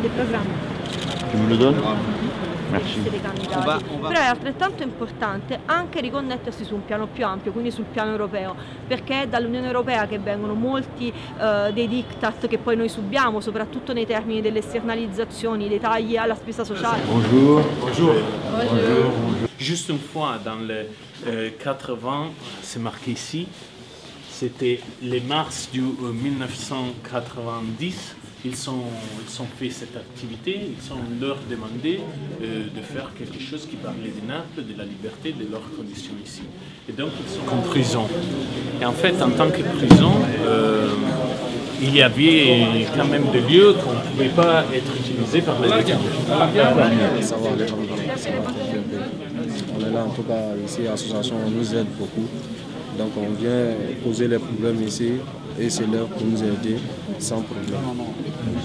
del programma. Tu me le donnes Merci. essere candidati. On va- on va- Però è altrettanto importante anche riconnettersi su un piano più ampio, quindi sul piano europeo, perché è dall'Unione Europea che vengono molti eh, dei diktat che poi noi subiamo, soprattutto nei termini delle esternalizzazioni, dei tagli alla spesa sociale. Bonjour. Juste une fois, dans les euh, 80, c'est marqué ici, c'était les mars du euh, 1990, ils sont, ils ont fait cette activité, ils ont leur demandé euh, de faire quelque chose qui parlait de Naples, de la liberté, de leurs conditions ici. Et donc ils sont en prison. Et en fait, en tant que prison, euh, il y avait quand même des lieux qu'on ne pouvait pas être utilisés par les détenus. On est là en tout cas ici, l'association nous aide beaucoup. Donc on vient poser les problèmes ici et c'est l'heure pour nous aider sans problème.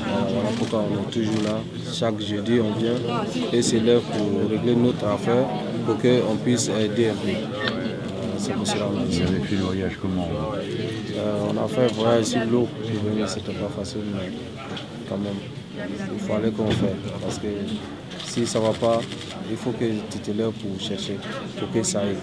Voilà, pourquoi on est toujours là. Chaque jeudi on vient et c'est l'heure pour régler notre affaire pour qu'on puisse aider un peu. C'est pour cela qu'on. Vous avez fait le voyage comment Euh, on a fait un voyage sur l'eau pour venir, c'était pas facile, mais quand même, il fallait qu'on fasse. Parce que si ça va pas, il faut que tu te lèves pour chercher, pour que ça aille.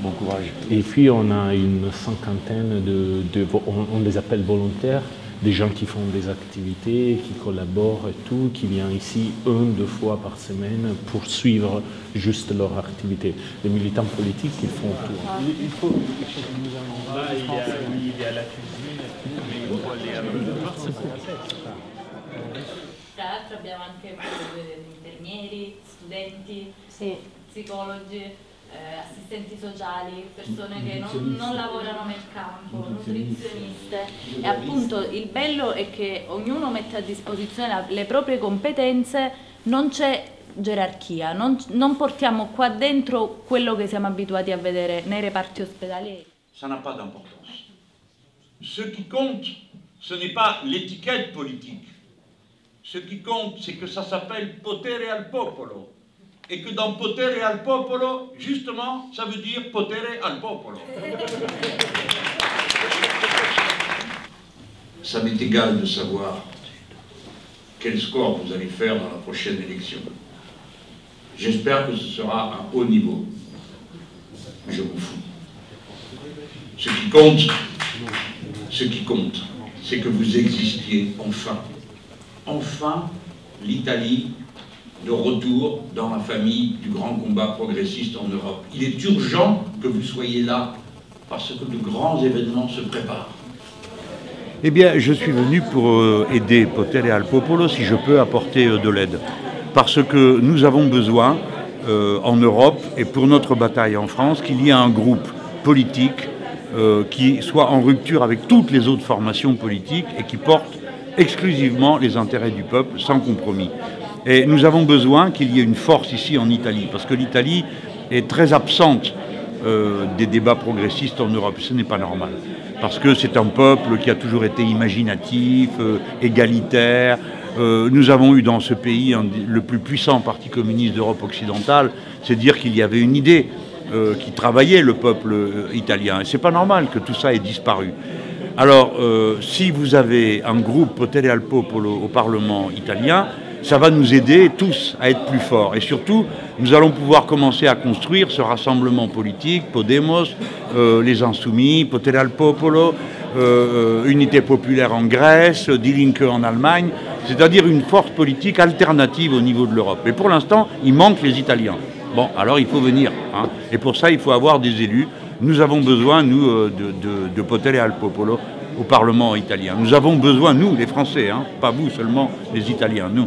Bon courage. Et puis on a une cinquantaine de, on, on les appelle volontaires, des gens qui font des activités, qui collaborent et tout, qui viennent ici une, deux fois par semaine pour suivre juste leur activité. Les militants politiques, ils font tout. Il, il faut, il faut que nous allons là, il y, a, il y a la cuisine, mais il faut aller à l'autre Tra l'altro abbiamo anche infermieri, studenti, Sì. psicologi, eh, assistenti sociali, persone che non, non lavorano nel campo, nutrizioniste. E appunto il bello è che ognuno mette a disposizione le proprie competenze, non c'è gerarchia, non, non portiamo qua dentro quello che siamo abituati a vedere nei reparti ospedalieri. ça n'a pas d'importance. Ce qui compte, ce n'est pas l'étiquette politique. Ce qui compte, c'est que ça s'appelle potere al popolo. Et que dans potere al popolo, justement, ça veut dire potere al popolo. Ça m'est égal de savoir quel score vous allez faire dans la prochaine élection. J'espère que ce sera un haut niveau. Je m'en fous. Ce qui compte, ce qui compte, c'est que vous existiez enfin. Enfin, l'Italie de retour dans la famille du grand combat progressiste en Europe. Il est urgent que vous soyez là parce que de grands événements se préparent. Eh bien, je suis venu pour euh, aider Potere Al Popolo si je peux apporter euh, de l'aide. Parce que nous avons besoin, euh, en Europe et pour notre bataille en France, qu'il y ait un groupe politique qui soit en rupture avec toutes les autres formations politiques et qui porte exclusivement les intérêts du peuple sans compromis. Et nous avons besoin qu'il y ait une force ici en Italie, parce que l'Italie est très absente euh, des débats progressistes en Europe. Ce n'est pas normal. Parce que c'est un peuple qui a toujours été imaginatif, euh, égalitaire. Euh, nous avons eu dans ce pays le plus puissant parti communiste d'Europe occidentale. C'est dire qu'il y avait une idée qui travaillait le peuple italien. Et c'est pas normal que tout ça ait disparu. Alors, euh, si vous avez un groupe Potere al Popolo au Parlement italien, ça va nous aider tous à être plus forts. Et surtout, nous allons pouvoir commencer à construire ce rassemblement politique, Podemos, euh, les Insoumis, Potere al Popolo, euh, Unité populaire en Grèce, Die Linke en Allemagne, c'est-à-dire une force politique alternative au niveau de l'Europe. Et pour l'instant, il manque les Italiens. Bon, alors il faut venir. hein. Et pour ça, il faut avoir des élus. Nous avons besoin, nous, euh, de, de, Potere al Popolo au Parlement italien. Nous avons besoin, nous, les Français, hein, pas vous seulement, les Italiens, nous.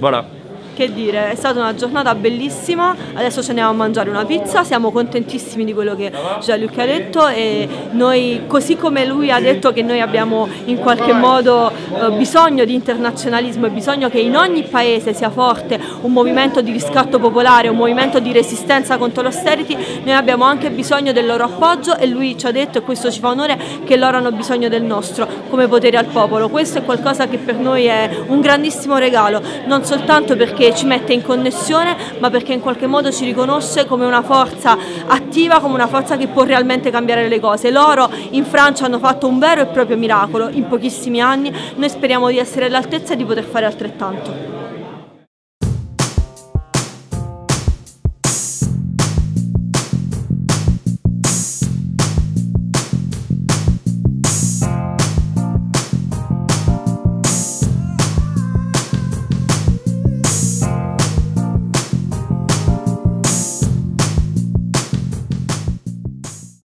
Voilà. Che dire, è stata una giornata bellissima, adesso ci andiamo a mangiare una pizza, siamo contentissimi di quello che Gianluca ha detto e noi, così come lui ha detto che noi abbiamo in qualche modo eh, bisogno di internazionalismo e bisogno che in ogni paese sia forte un movimento di riscatto popolare, un movimento di resistenza contro l'austerity, noi abbiamo anche bisogno del loro appoggio e lui ci ha detto, e questo ci fa onore, che loro hanno bisogno del nostro come potere al popolo. Questo è qualcosa che per noi è un grandissimo regalo, non soltanto perché ci mette in connessione, ma perché in qualche modo ci riconosce come una forza attiva, come una forza che può realmente cambiare le cose. Loro in Francia hanno fatto un vero e proprio miracolo in pochissimi anni, noi speriamo di essere all'altezza e di poter fare altrettanto.